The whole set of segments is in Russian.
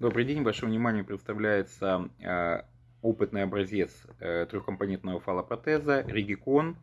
Добрый день, вашему вниманию представляется э, опытный образец э, трехкомпонентного фалопротеза Ригикон.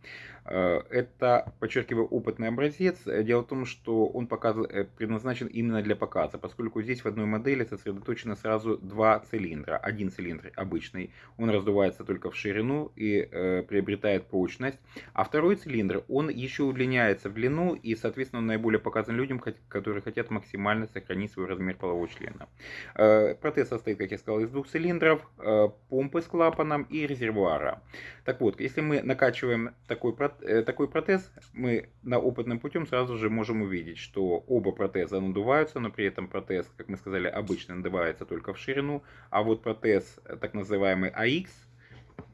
Э, это, подчеркиваю, опытный образец. Дело в том, что он показ... предназначен именно для показа, поскольку здесь в одной модели сосредоточено сразу два цилиндра. Один цилиндр обычный, он раздувается только в ширину и э, приобретает прочность, а второй цилиндр, он еще удлиняется в длину и, соответственно, он наиболее показан людям, которые хотят максимально сохранить свой размер полового члена. Э, протез состоит, как я сказал, из двух цилиндров. Э, помпы с клапаном и резервуара. Так вот, если мы накачиваем такой, э, такой протез, мы на опытным путем сразу же можем увидеть, что оба протеза надуваются, но при этом протез, как мы сказали, обычно надувается только в ширину, а вот протез, так называемый AX,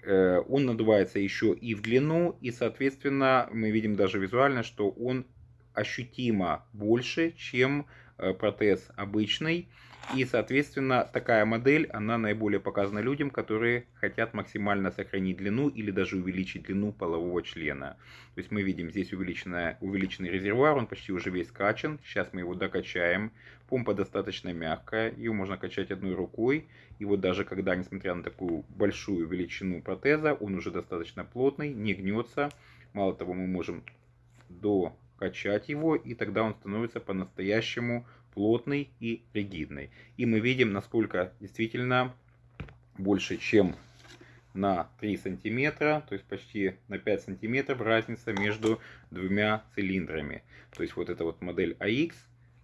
э, он надувается еще и в длину, и, соответственно, мы видим даже визуально, что он ощутимо больше, чем э, протез обычный. И, соответственно, такая модель, она наиболее показана людям, которые хотят максимально сохранить длину или даже увеличить длину полового члена. То есть мы видим здесь увеличенный, увеличенный резервуар, он почти уже весь качан. Сейчас мы его докачаем. Помпа достаточно мягкая, ее можно качать одной рукой. И вот даже когда, несмотря на такую большую величину протеза, он уже достаточно плотный, не гнется. Мало того, мы можем докачать его, и тогда он становится по-настоящему плотный и ригидный. И мы видим, насколько действительно больше, чем на 3 сантиметра, то есть почти на 5 сантиметров разница между двумя цилиндрами. То есть вот эта вот модель AX,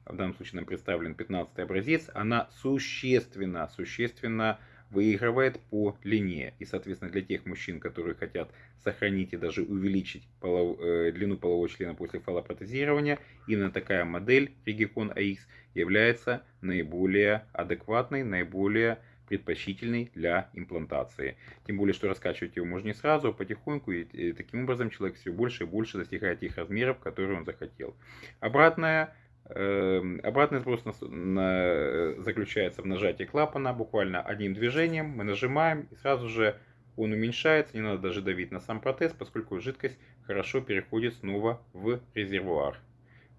в данном случае нам представлен 15 образец, она существенно, существенно выигрывает по длине. И, соответственно, для тех мужчин, которые хотят сохранить и даже увеличить полов, э, длину полового члена после фалопротезирования, именно такая модель Regicon AX является наиболее адекватной, наиболее предпочтительный для имплантации. Тем более, что раскачивать его можно не сразу, а потихоньку, и, и таким образом человек все больше и больше достигает тех размеров, которые он захотел. Обратная обратный сброс на, заключается в нажатии клапана, буквально одним движением мы нажимаем и сразу же он уменьшается, не надо даже давить на сам протез, поскольку жидкость хорошо переходит снова в резервуар.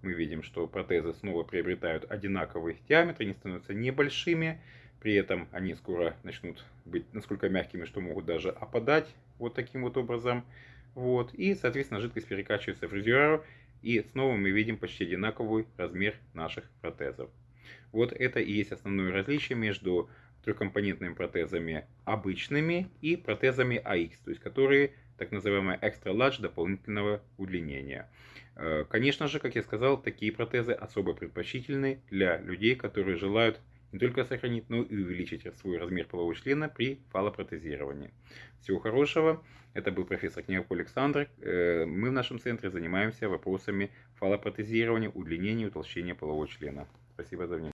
Мы видим, что протезы снова приобретают одинаковый диаметр, они становятся небольшими, при этом они скоро начнут быть насколько мягкими, что могут даже опадать вот таким вот образом. Вот. И, соответственно, жидкость перекачивается в резервуар, и снова мы видим почти одинаковый размер наших протезов. Вот это и есть основное различие между трехкомпонентными протезами обычными и протезами AX, то есть которые так называемые extra large дополнительного удлинения. Э, конечно же, как я сказал, такие протезы особо предпочтительны для людей, которые желают не только сохранить, но и увеличить свой размер полового члена при фалопротезировании. Всего хорошего. Это был профессор Княгов Александр. Э, мы в нашем центре занимаемся вопросами фалопротезирования, удлинения и утолщения полового члена. Спасибо за внимание.